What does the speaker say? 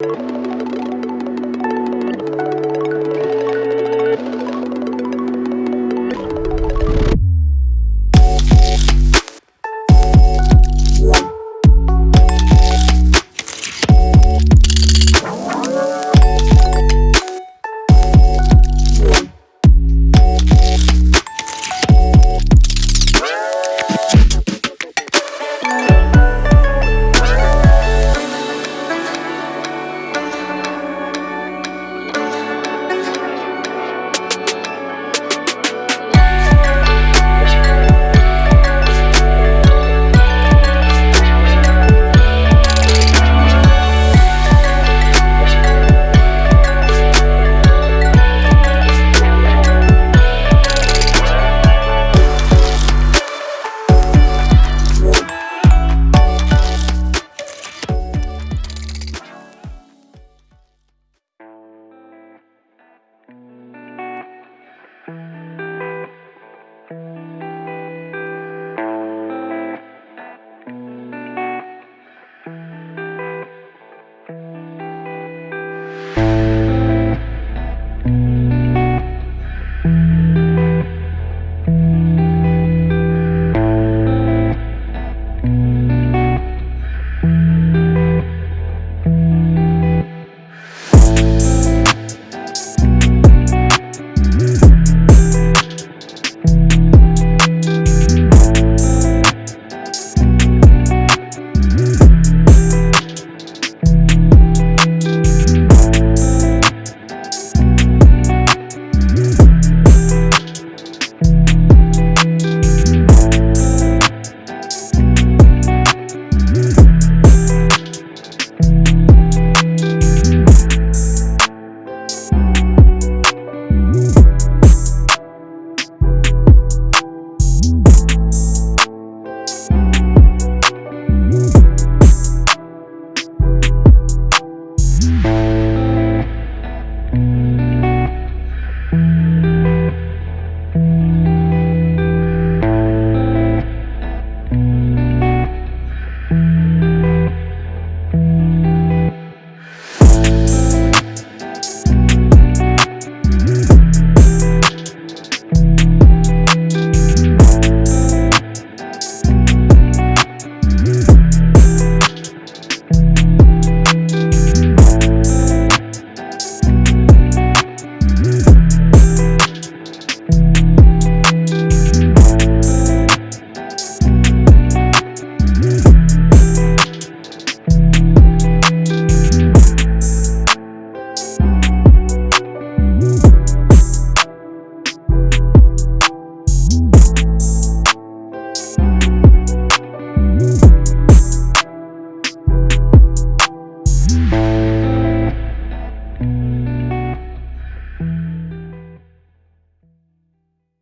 you.